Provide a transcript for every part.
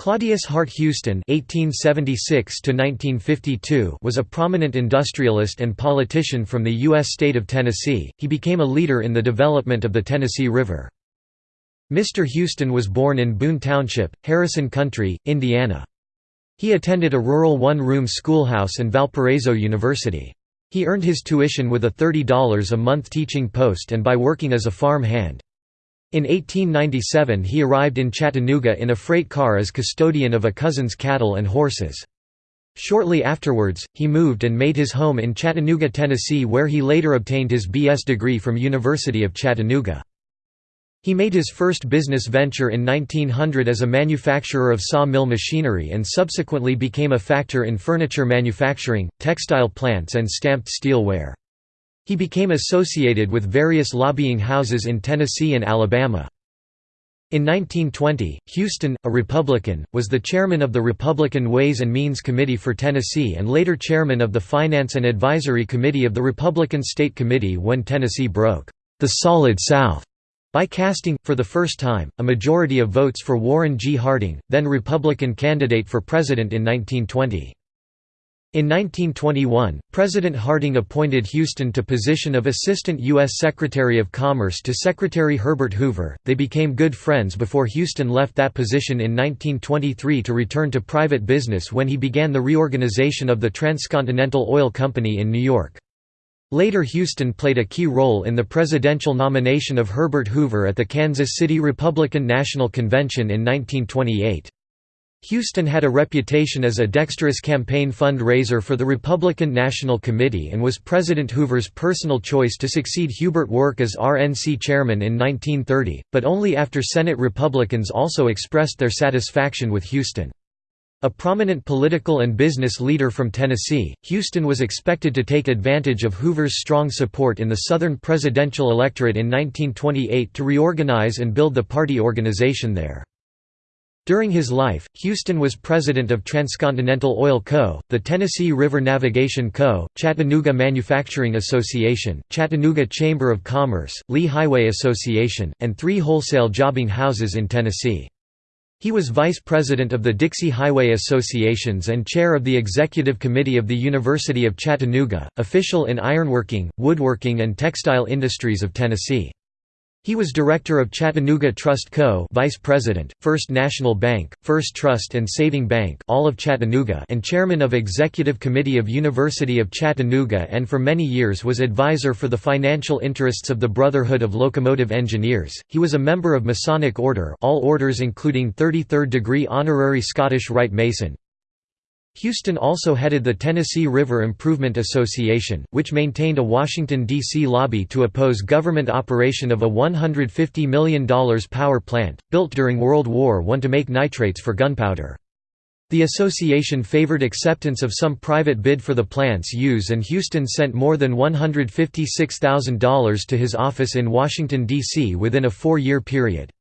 Claudius Hart Huston (1876–1952) was a prominent industrialist and politician from the U.S. state of Tennessee. He became a leader in the development of the Tennessee River. Mr. Huston was born in Boone Township, Harrison County, Indiana. He attended a rural one-room schoolhouse and Valparaiso University. He earned his tuition with a $30 a month teaching post and by working as a farm hand. In 1897 he arrived in Chattanooga in a freight car as custodian of a cousin's cattle and horses. Shortly afterwards, he moved and made his home in Chattanooga, Tennessee where he later obtained his B.S. degree from University of Chattanooga. He made his first business venture in 1900 as a manufacturer of saw-mill machinery and subsequently became a factor in furniture manufacturing, textile plants and stamped steel ware. He became associated with various lobbying houses in Tennessee and Alabama. In 1920, Huston, a Republican, was the chairman of the Republican Ways and Means Committee for Tennessee and later chairman of the Finance and Advisory Committee of the Republican State Committee when Tennessee broke the Solid South by casting, for the first time, a majority of votes for Warren G. Harding, then Republican candidate for president in 1920. In 1921, President Harding appointed Huston to position of Assistant U.S. Secretary of Commerce to Secretary Herbert Hoover. They became good friends before Huston left that position in 1923 to return to private business when he began the reorganization of the Transcontinental Oil Company in New York. Later Huston played a key role in the presidential nomination of Herbert Hoover at the Kansas City Republican National Convention in 1928. Huston had a reputation as a dexterous campaign fundraiser for the Republican National Committee and was President Hoover's personal choice to succeed Hubert Work as RNC chairman in 1930, but only after Senate Republicans also expressed their satisfaction with Huston. A prominent political and business leader from Tennessee, Huston was expected to take advantage of Hoover's strong support in the Southern presidential electorate in 1928 to reorganize and build the party organization there. During his life, Huston was president of Transcontinental Oil Co., the Tennessee River Navigation Co., Chattanooga Manufacturing Association, Chattanooga Chamber of Commerce, Lee Highway Association, and three wholesale jobbing houses in Tennessee. He was vice president of the Dixie Highway Associations and chair of the executive committee of the University of Chattanooga, official in ironworking, woodworking and textile industries of Tennessee. He was director of Chattanooga Trust Co. Vice President, First National Bank, First Trust and Saving Bank all of Chattanooga and chairman of Executive Committee of University of Chattanooga and for many years was advisor for the financial interests of the Brotherhood of Locomotive Engineers. He was a member of Masonic Order all orders including 33rd degree honorary Scottish Rite Mason, Huston also headed the Tennessee River Improvement Association, which maintained a Washington, D.C. lobby to oppose government operation of a $150 million power plant, built during World War I to make nitrates for gunpowder. The association favored acceptance of some private bid for the plant's use and Huston sent more than $156,000 to his office in Washington, D.C. within a four-year period.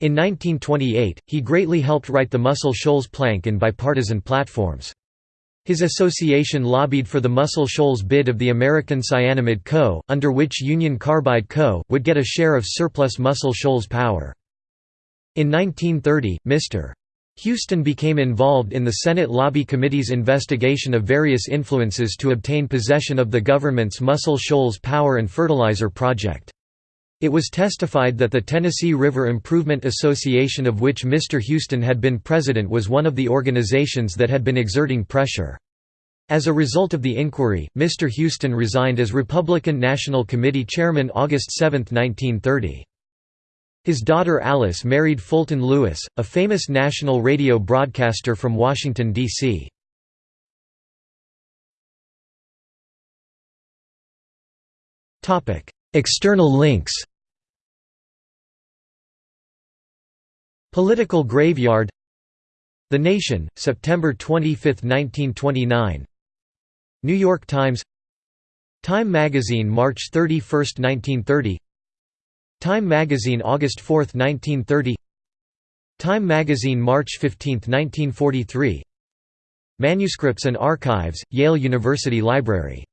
In 1928, he greatly helped write the Muscle Shoals Plank in bipartisan platforms. His association lobbied for the Muscle Shoals bid of the American Cyanamid Co., under which Union Carbide Co. would get a share of surplus Muscle Shoals power. In 1930, Mr. Huston became involved in the Senate Lobby Committee's investigation of various influences to obtain possession of the government's Muscle Shoals Power and Fertilizer Project. It was testified that the Tennessee River Improvement Association of which Mr. Huston had been president was one of the organizations that had been exerting pressure. As a result of the inquiry, Mr. Huston resigned as Republican National Committee chairman August 7, 1930. His daughter Alice married Fulton Lewis, a famous national radio broadcaster from Washington, D.C. External links. Political Graveyard. The Nation, September 25, 1929 New York Times. Time Magazine March 31, 1930 Time Magazine August 4, 1930 Time Magazine March 15, 1943 Manuscripts and Archives, Yale University Library